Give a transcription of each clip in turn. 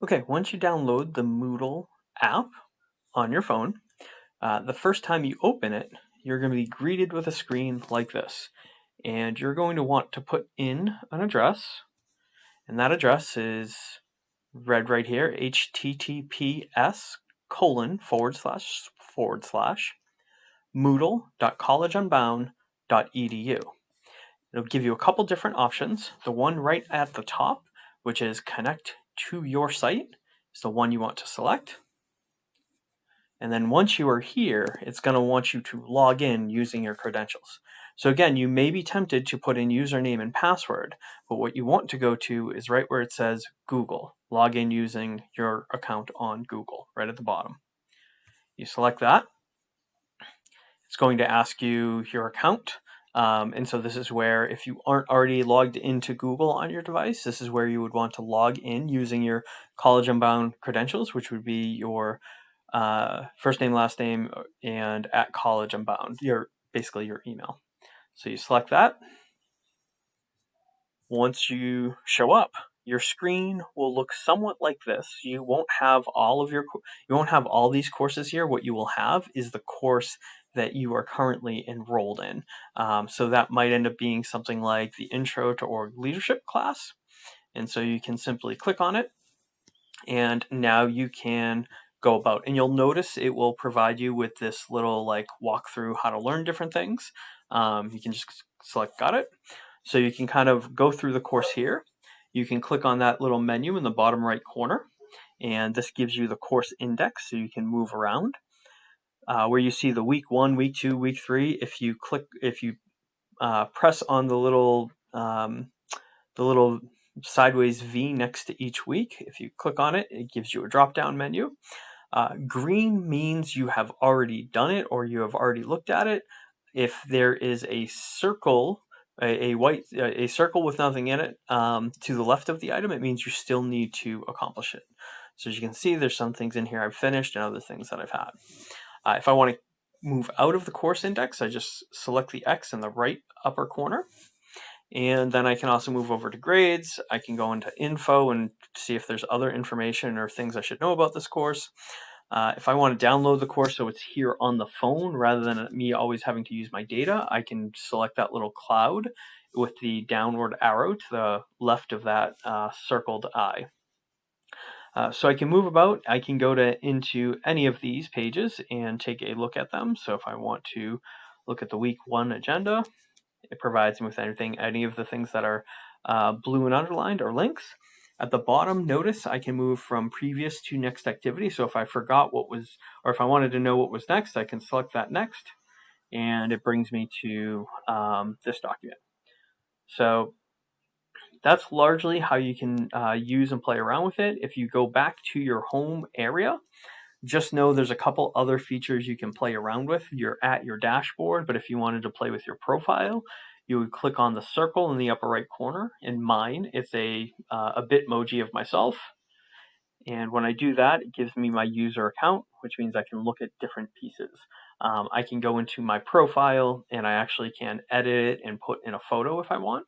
Okay, once you download the Moodle app on your phone, uh, the first time you open it, you're going to be greeted with a screen like this. And you're going to want to put in an address, and that address is read right here, https colon forward slash forward slash moodle.collegeunbound.edu. It'll give you a couple different options. The one right at the top, which is connect to your site is the one you want to select. And then once you are here, it's going to want you to log in using your credentials. So again, you may be tempted to put in username and password, but what you want to go to is right where it says Google. Log in using your account on Google, right at the bottom. You select that. It's going to ask you your account. Um, and so this is where if you aren't already logged into Google on your device, this is where you would want to log in using your College Unbound credentials, which would be your uh, first name, last name, uh, and at College Unbound, your basically your email. So you select that. Once you show up, your screen will look somewhat like this. You won't have all of your you won't have all these courses here. What you will have is the course that you are currently enrolled in. Um, so that might end up being something like the Intro to Org Leadership class. And so you can simply click on it and now you can go about. And you'll notice it will provide you with this little like walk through how to learn different things. Um, you can just select got it. So you can kind of go through the course here. You can click on that little menu in the bottom right corner and this gives you the course index so you can move around uh, where you see the week one, week two, week three. If you click, if you uh, press on the little um, the little sideways V next to each week, if you click on it, it gives you a drop down menu. Uh, green means you have already done it or you have already looked at it. If there is a circle, a, a white a circle with nothing in it um, to the left of the item, it means you still need to accomplish it. So as you can see, there's some things in here I've finished and other things that I've had. Uh, if I want to move out of the course index, I just select the X in the right upper corner. And then I can also move over to grades. I can go into info and see if there's other information or things I should know about this course. Uh, if I want to download the course so it's here on the phone rather than me always having to use my data, I can select that little cloud with the downward arrow to the left of that uh, circled eye. Uh, so I can move about, I can go to into any of these pages and take a look at them. So if I want to look at the week one agenda, it provides me with anything, any of the things that are uh, blue and underlined or links. At the bottom, notice I can move from previous to next activity. So if I forgot what was, or if I wanted to know what was next, I can select that next, and it brings me to um, this document. So that's largely how you can uh, use and play around with it. If you go back to your home area, just know there's a couple other features you can play around with. You're at your dashboard, but if you wanted to play with your profile, you would click on the circle in the upper right corner. In mine, it's a, uh, a Bitmoji of myself. And when I do that, it gives me my user account, which means I can look at different pieces. Um, I can go into my profile and I actually can edit it and put in a photo if I want.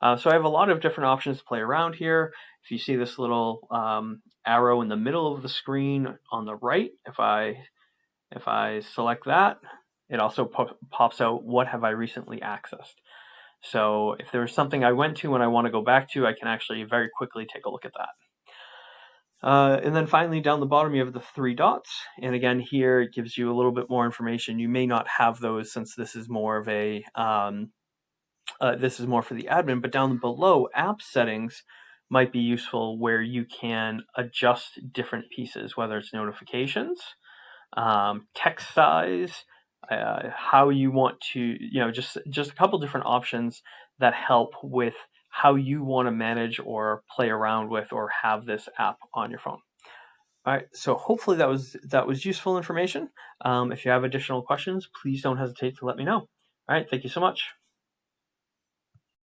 Uh, so I have a lot of different options to play around here. If you see this little um, arrow in the middle of the screen on the right, if I if I select that, it also po pops out what have I recently accessed. So if there's something I went to and I want to go back to, I can actually very quickly take a look at that. Uh, and then finally down the bottom you have the three dots and again here it gives you a little bit more information you may not have those since this is more of a um, uh, this is more for the admin, but down below, app settings might be useful where you can adjust different pieces, whether it's notifications, um, text size, uh, how you want to, you know, just just a couple different options that help with how you want to manage or play around with or have this app on your phone. All right, so hopefully that was that was useful information. Um, if you have additional questions, please don't hesitate to let me know. All right, thank you so much.